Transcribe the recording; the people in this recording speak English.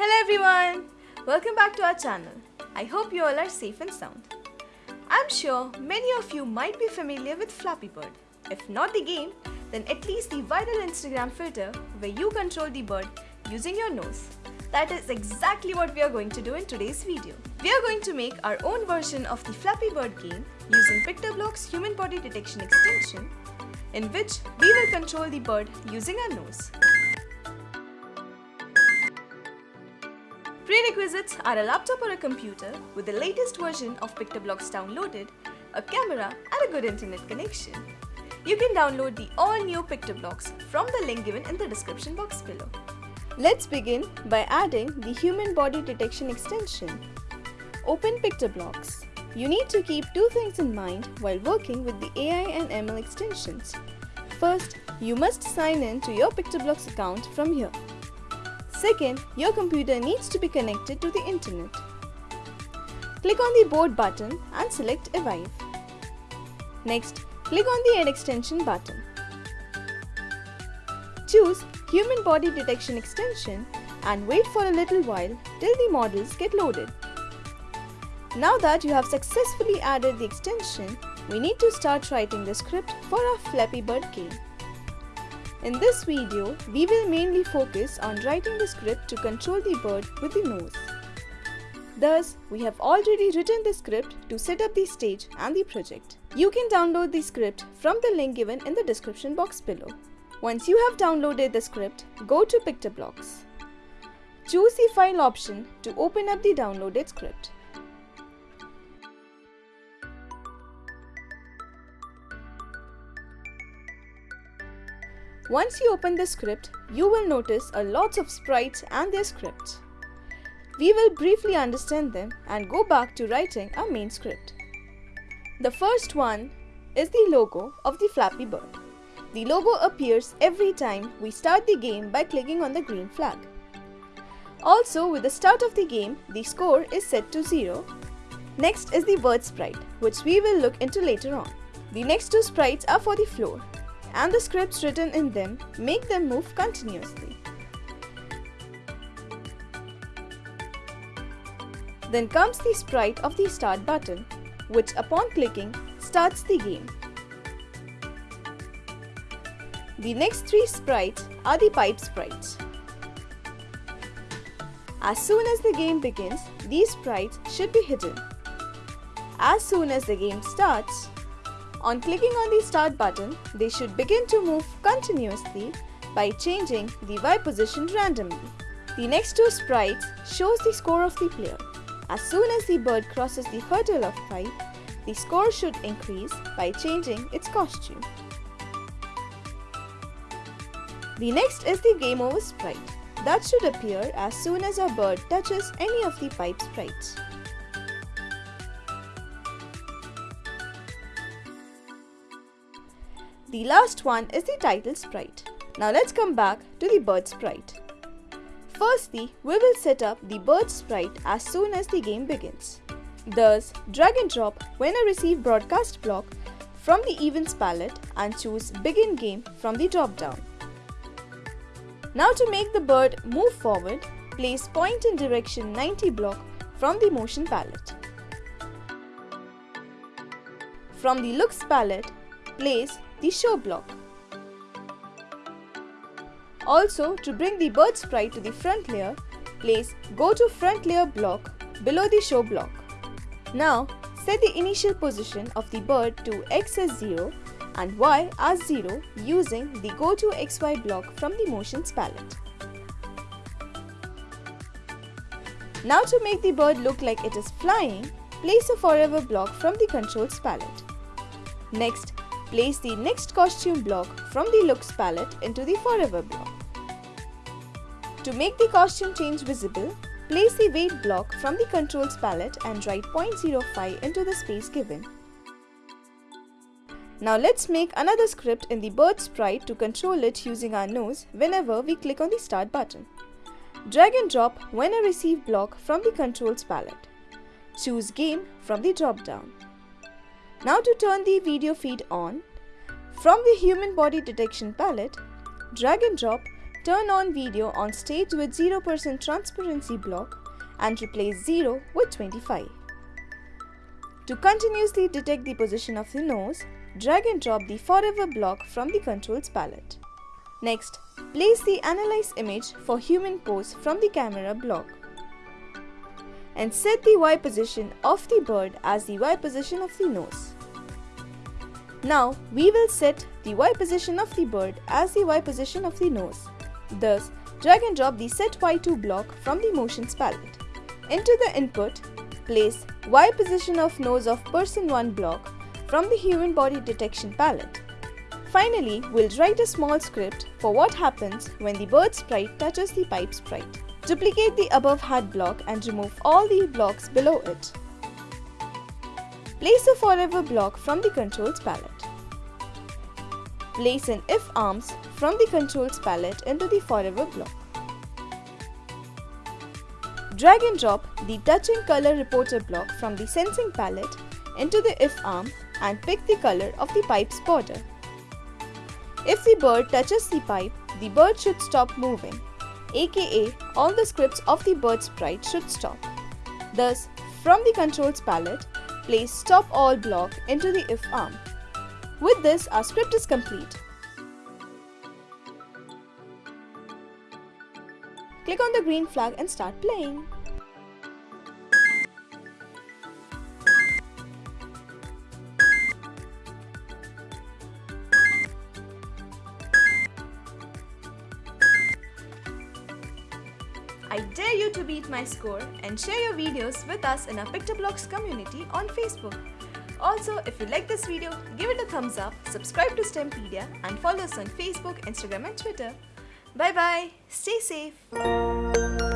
Hello everyone! Welcome back to our channel. I hope you all are safe and sound. I'm sure many of you might be familiar with Flappy Bird. If not the game, then at least the viral Instagram filter where you control the bird using your nose. That is exactly what we are going to do in today's video. We are going to make our own version of the Flappy Bird game using Pictoblox Human Body Detection extension in which we will control the bird using our nose. Prerequisites are a laptop or a computer with the latest version of PictoBlox downloaded, a camera and a good internet connection. You can download the all-new PictoBlox from the link given in the description box below. Let's begin by adding the Human Body Detection extension. Open PictoBlox. You need to keep two things in mind while working with the AI and ML extensions. First, you must sign in to your PictoBlox account from here. Second, your computer needs to be connected to the internet. Click on the board button and select Evive. Next, click on the Add extension button. Choose Human Body Detection extension and wait for a little while till the models get loaded. Now that you have successfully added the extension, we need to start writing the script for our Flappy Bird game. In this video, we will mainly focus on writing the script to control the bird with the nose. Thus, we have already written the script to set up the stage and the project. You can download the script from the link given in the description box below. Once you have downloaded the script, go to Pictoblox. Choose the file option to open up the downloaded script. Once you open the script, you will notice a lot of sprites and their scripts. We will briefly understand them and go back to writing our main script. The first one is the logo of the Flappy Bird. The logo appears every time we start the game by clicking on the green flag. Also, with the start of the game, the score is set to 0. Next is the bird sprite, which we will look into later on. The next two sprites are for the floor, and the scripts written in them make them move continuously. Then comes the sprite of the start button, which upon clicking starts the game. The next three sprites are the pipe sprites. As soon as the game begins, these sprites should be hidden. As soon as the game starts, on clicking on the start button, they should begin to move continuously by changing the Y position randomly. The next two sprites shows the score of the player. As soon as the bird crosses the hurdle of 5, the score should increase by changing its costume. The next is the game over sprite. That should appear as soon as our bird touches any of the pipe sprites. The last one is the title sprite. Now let's come back to the bird sprite. Firstly, we will set up the bird sprite as soon as the game begins. Thus, drag and drop when I receive broadcast block from the events palette and choose begin game from the drop down. Now to make the bird move forward, place point in direction 90 block from the motion palette. From the looks palette, place the show block. Also, to bring the bird sprite to the front layer, place go to front layer block below the show block. Now, set the initial position of the bird to x as 0 and y as 0 using the go to xy block from the motions palette. Now to make the bird look like it is flying, place a forever block from the controls palette. Next, Place the next costume block from the looks palette into the forever block. To make the costume change visible, place the wait block from the controls palette and write 0.05 into the space given. Now let's make another script in the bird sprite to control it using our nose whenever we click on the start button. Drag and drop when I receive block from the controls palette. Choose game from the drop down. Now to turn the video feed on, from the human body detection palette, drag and drop turn on video on stage with 0% transparency block and replace 0 with 25. To continuously detect the position of the nose, drag and drop the forever block from the controls palette. Next, place the analyze image for human pose from the camera block. And set the Y position of the bird as the Y position of the nose. Now, we will set the Y position of the bird as the Y position of the nose. Thus, drag and drop the set Y2 block from the motions palette. Into the input, place Y position of nose of person 1 block from the human body detection palette. Finally, we'll write a small script for what happens when the bird sprite touches the pipe sprite. Duplicate the above hat block and remove all the blocks below it. Place a forever block from the controls palette. Place an if arms from the controls palette into the forever block. Drag and drop the touching color reporter block from the sensing palette into the if arm and pick the color of the pipe's border. If the bird touches the pipe, the bird should stop moving, aka all the scripts of the bird sprite should stop. Thus, from the controls palette, place stop all block into the if arm. With this, our script is complete. Click on the green flag and start playing. I dare you to beat my score and share your videos with us in our PictoBlox community on Facebook. Also, if you like this video, give it a thumbs up, subscribe to STEMpedia and follow us on Facebook, Instagram and Twitter. Bye bye, stay safe.